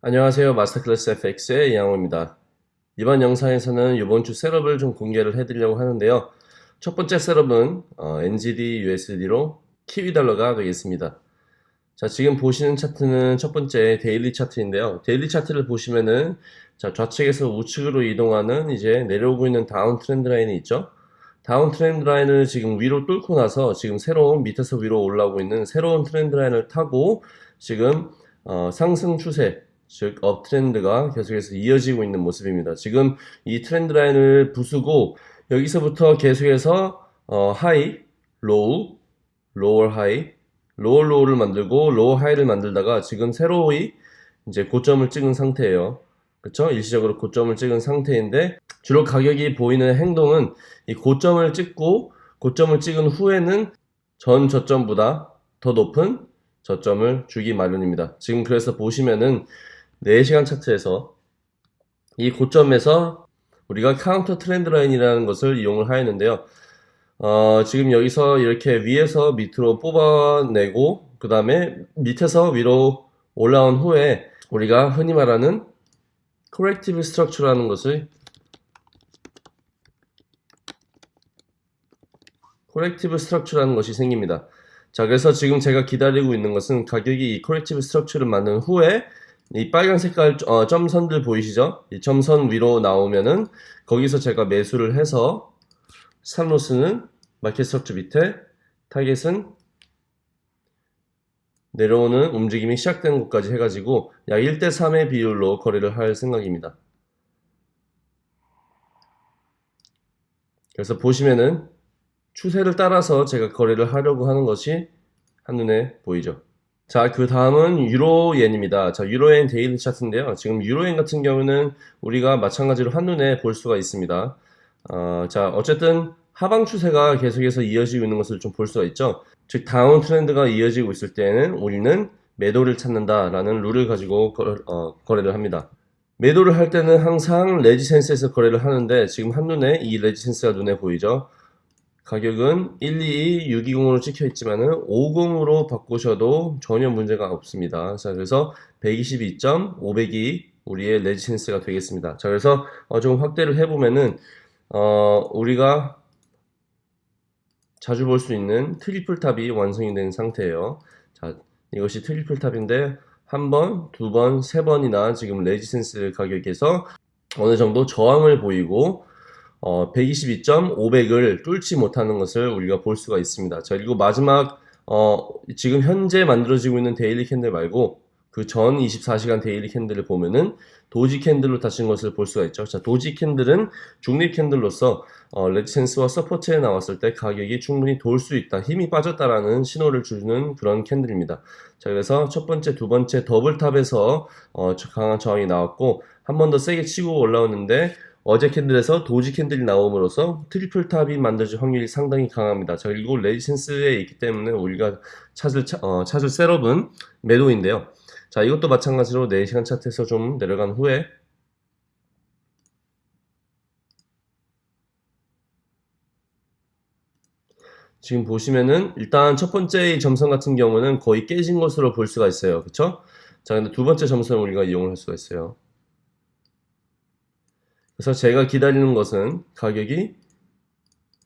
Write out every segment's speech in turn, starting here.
안녕하세요. 마스터클래스 FX의 이양호입니다. 이번 영상에서는 이번 주 setup을 좀 공개를 해드리려고 하는데요. 첫 번째 setup은 어, NZD USD로 키위 달러가 되겠습니다. 자, 지금 보시는 차트는 첫 번째 daily 차트인데요. daily 차트를 보시면은 자, 좌측에서 우측으로 이동하는 이제 내려오고 있는 downtrend line이 있죠. downtrend line을 지금 위로 뚫고 나서 지금 새로운 밑에서 위로 올라오고 있는 새로운 trend line을 타고 지금 어, 상승 추세 즉 uptrend가 계속해서 이어지고 있는 모습입니다. 지금 이 trend line을 부수고 여기서부터 계속해서 어, high, low, lower high, lower low를 만들고 lower high를 만들다가 지금 새로이 이제 고점을 찍은 상태예요. 그쵸? 일시적으로 고점을 찍은 상태인데 주로 가격이 보이는 행동은 이 고점을 찍고 고점을 찍은 후에는 전 저점보다 더 높은 저점을 주기 마련입니다. 지금 그래서 보시면은 4시간 차트에서 이 고점에서 우리가 counter trend line이라는 것을 이용을 하였는데요. 어, 지금 여기서 이렇게 위에서 밑으로 뽑아내고 그 다음에 밑에서 위로 올라온 후에 우리가 흔히 말하는 corrective structure라는 것을 corrective structure라는 것이 생깁니다. 자, 그래서 지금 제가 기다리고 있는 것은 가격이 이 corrective structure를 만든 후에 이 빨간 색깔 어, 점선들 보이시죠? 이 점선 위로 나오면은 거기서 제가 매수를 해서 stop loss는 market structure 밑에 타겟은 내려오는 움직임이 시작되는 곳까지 해가지고 약 1대3의 비율로 거래를 할 생각입니다. 그래서 보시면은 추세를 따라서 제가 거래를 하려고 하는 것이 한눈에 보이죠. 자, 그 다음은 유로엔입니다. 자, 유로엔 daily 차트인데요. 지금 유로엔 같은 경우는 우리가 마찬가지로 한눈에 볼 수가 있습니다. 어, 자, 어쨌든 하방 추세가 계속해서 이어지고 있는 것을 좀 볼 수가 있죠. 즉, downtrend가 이어지고 있을 때는 우리는 매도를 찾는다라는 룰을 가지고 거, 어, 거래를 합니다. 매도를 할 때는 항상 resistance에서 거래를 하는데 지금 한눈에 이 resistance가 눈에 보이죠. 가격은 122 620으로 찍혀 있지만 은 50으로 바꾸셔도 전혀 문제가 없습니다. 자, 그래서 122.500이 우리의 resistance가 되겠습니다. 자, 그래서 어, 좀 확대를 해보면은 어, 우리가 자주 볼 수 있는 triple top이 완성이 된 상태예요. 자, 이것이 triple top인데 한 번, 두 번, 세 번이나 지금 resistance 가격에서 어느 정도 저항을 보이고 어, 122.500을 뚫지 못하는 것을 우리가 볼 수가 있습니다. 자, 그리고 마지막 어, 지금 현재 만들어지고 있는 daily candle 말고 그 전 24시간 daily candle을 보면은 doji candle로 닫힌 것을 볼 수가 있죠. 자, doji candle은 중립 candle로서 어, resistance와 support에 나왔을 때 가격이 충분히 돌 수 있다, 힘이 빠졌다라는 신호를 주는 그런 candle입니다. 자, 그래서 첫 번째, 두 번째 double top에서 어, 강한 저항이 나왔고 한 번 더 세게 치고 올라오는데 어제 candle에서 doji candle이 나옴으로써 triple top이 만들어질 확률이 상당히 강합니다. 자, 그리고 resistance에 있기 때문에 우리가 찾을, 어, 찾을 setup은 매도인데요. 자, 이것도 마찬가지로 4시간 차트에서 좀 내려간 후에 지금 보시면은 일단 첫 번째 점선 같은 경우는 거의 깨진 것으로 볼 수가 있어요. 그쵸? 자, 근데 두 번째 점선을 우리가 이용을 할 수가 있어요. 그래서 제가 기다리는 것은 가격이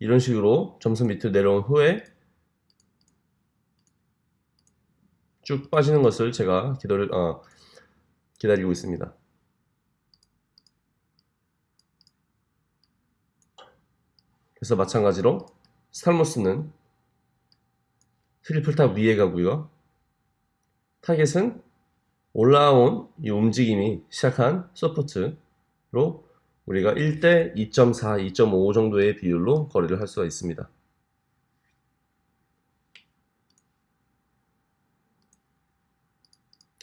이런 식으로 점선 밑으로 내려온 후에 쭉 빠지는 것을 제가 기다리, 어, 기다리고 있습니다. 그래서 마찬가지로 stop loss는 triple top 위에 가고요. 타겟은 올라온 이 움직임이 시작한 support로 우리가 1대 2.4, 2.5 정도의 비율로 거래를 할 수가 있습니다.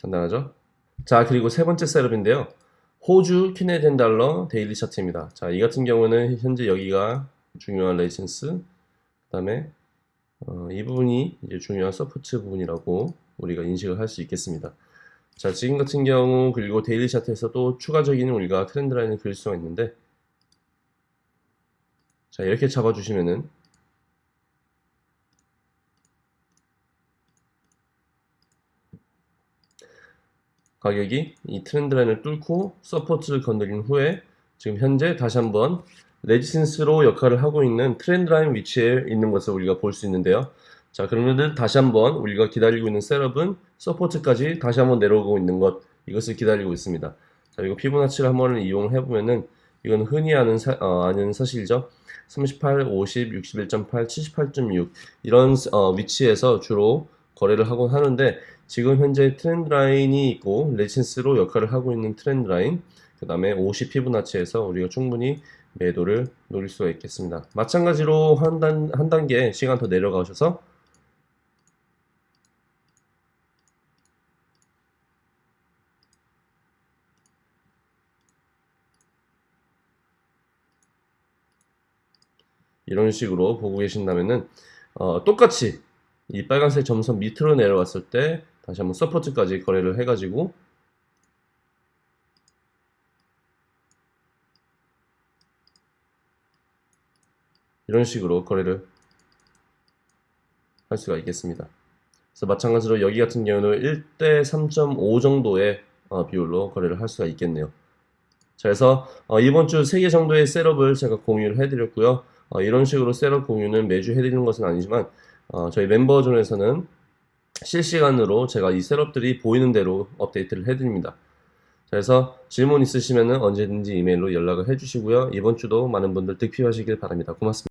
간단하죠? 자, 그리고 세 번째 setup인데요. 호주 Canadian 달러 daily 차트입니다. 자, 이 같은 경우는 현재 여기가 중요한 resistance, 그 다음에 어, 이 부분이 이제 중요한 support 부분이라고 우리가 인식을 할 수 있겠습니다. 자 지금 같은 경우 그리고 daily 차트에서도 추가적인 우리가 trend line을 그릴 수가 있는데 자 이렇게 잡아주시면은 가격이 이 trend line을 뚫고 support를 건드린 후에 지금 현재 다시 한번 resistance로 역할을 하고 있는 trend line 위치에 있는 것을 우리가 볼 수 있는데요. 자, 그러면은 다시 한번 우리가 기다리고 있는 setup은 support까지 다시 한번 내려오고 있는 것 이것을 기다리고 있습니다. 자, 이거 피보나치를 한번 이용해 보면은 이건 흔히 아는 사, 어, 아는 사실이죠. 38, 50, 61.8, 78.6 이런 어, 위치에서 주로 거래를 하곤 하는데 지금 현재 트렌드 라인이 있고 레지센스로 역할을 하고 있는 트렌드 라인 그 다음에 50 피보나치에서 우리가 충분히 매도를 노릴 수가 있겠습니다. 마찬가지로 한, 단, 한 단계 시간 더 내려가셔서 이런 식으로 보고 계신다면은 어, 똑같이 이 빨간색 점선 밑으로 내려왔을 때 다시 한번 서포트까지 거래를 해가지고 이런 식으로 거래를 할 수가 있겠습니다. 그래서 마찬가지로 여기 같은 경우는 1대 3.5 정도의 어, 비율로 거래를 할 수가 있겠네요. 자, 그래서 어, 이번 주 3개 정도의 셋업을 제가 공유를 해드렸고요. 어, 이런 식으로 셋업 공유는 매주 해드리는 것은 아니지만 어, 저희 멤버존에서는 실시간으로 제가 이 셋업들이 보이는 대로 업데이트를 해드립니다. 자, 그래서 질문 있으시면 언제든지 이메일로 연락을 해주시고요. 이번 주도 많은 분들 득표하시길 바랍니다. 고맙습니다.